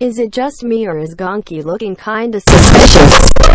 Is it just me or is Gonki looking kinda suspicious?